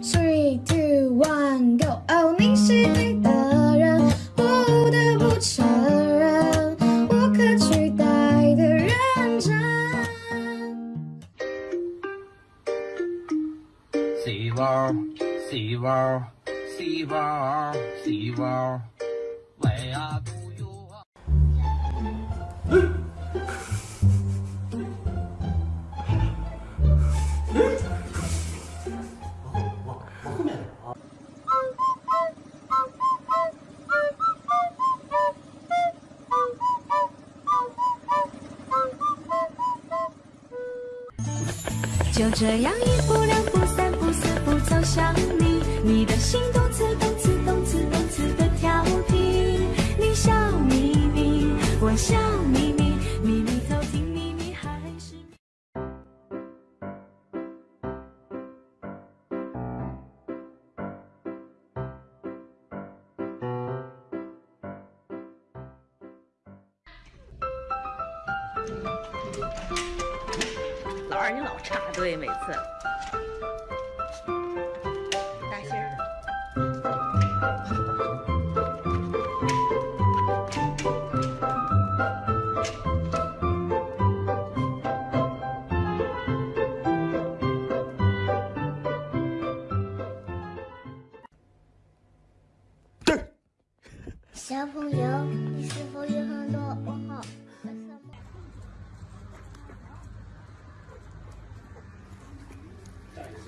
Three, two, one, go! Oh，你是对的人，我不得不承认，无可取代的认真。四包，四包，四包，四包，喂啊！就这样，一步两步三步四步走向你，你的心动。老二，你老插队，每次。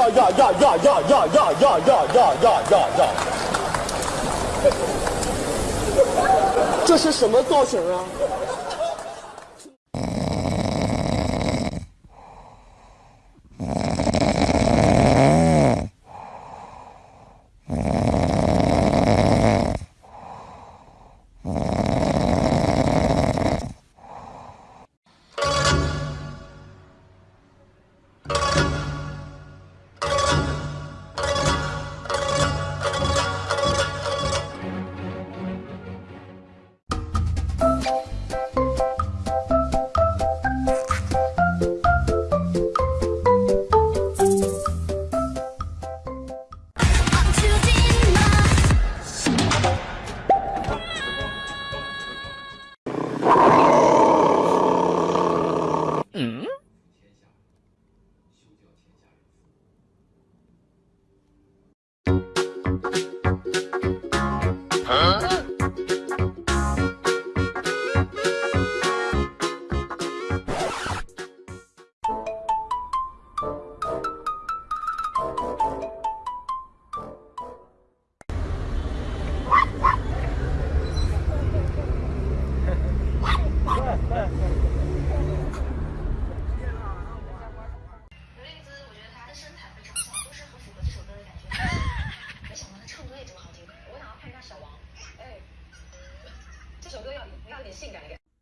呀呀呀呀呀呀呀呀呀呀呀呀！呀！这是什么造型啊？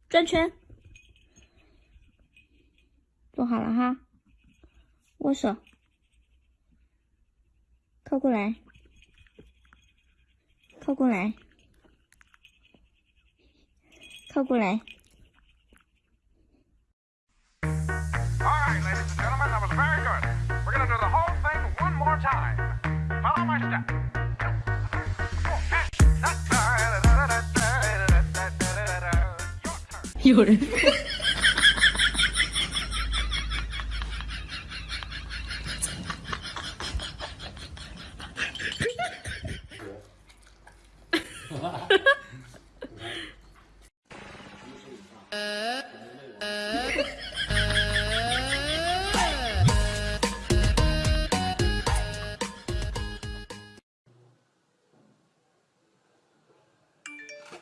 转圈，坐好了哈，握手，靠过来，靠过来，靠过来。夜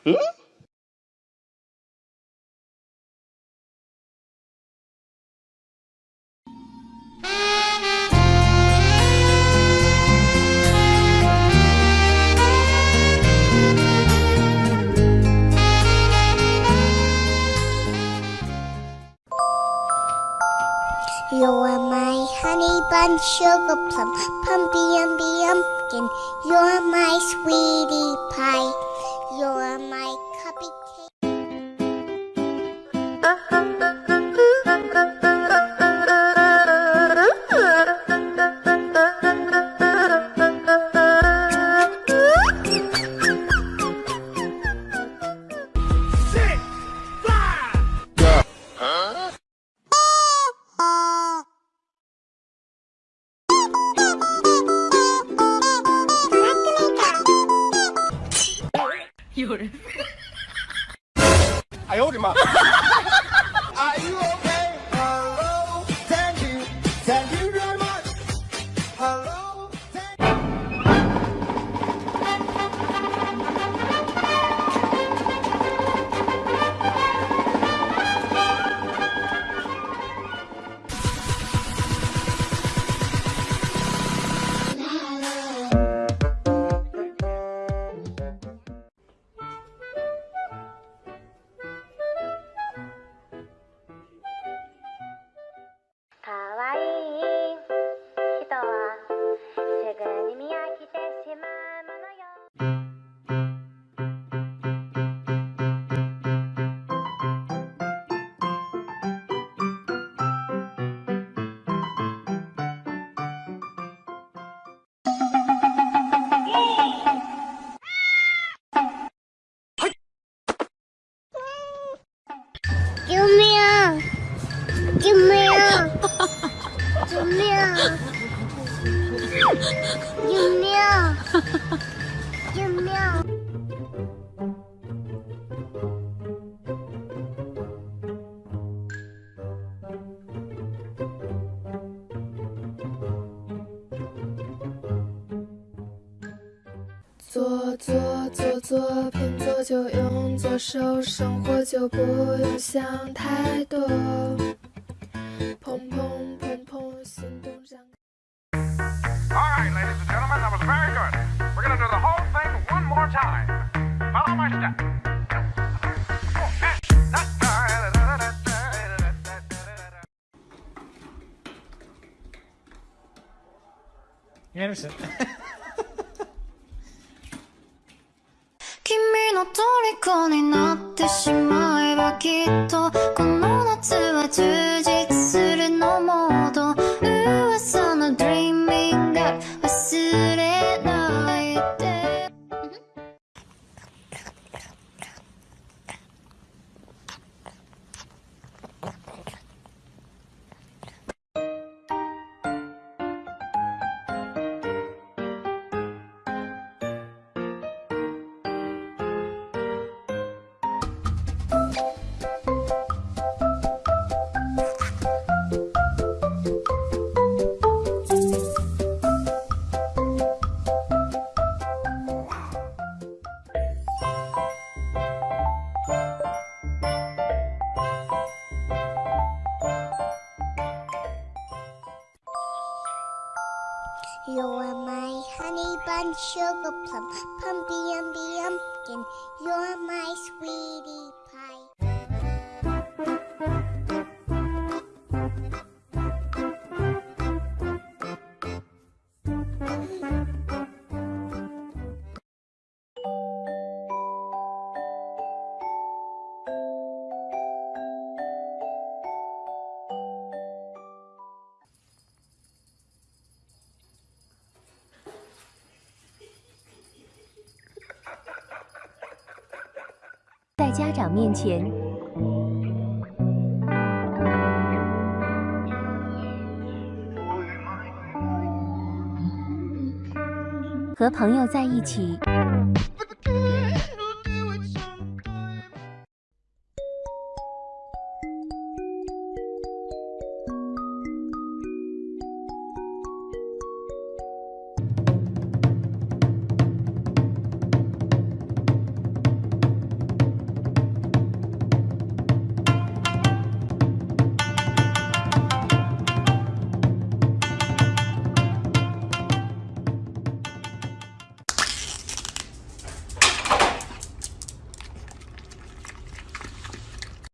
Huh? You are my honey bun, sugar plum, pumpy umby pumpkin. You are my sweetie pie. You are my cupcake. Uh-huh. 有人，哎呦我的妈！救命！救命！救命！救命！左左左左偏左就用左手，生活就不用想太多。a n d e r s 君の虜になってしまえばきっとこの夏は通じれ家长面前，和朋友在一起。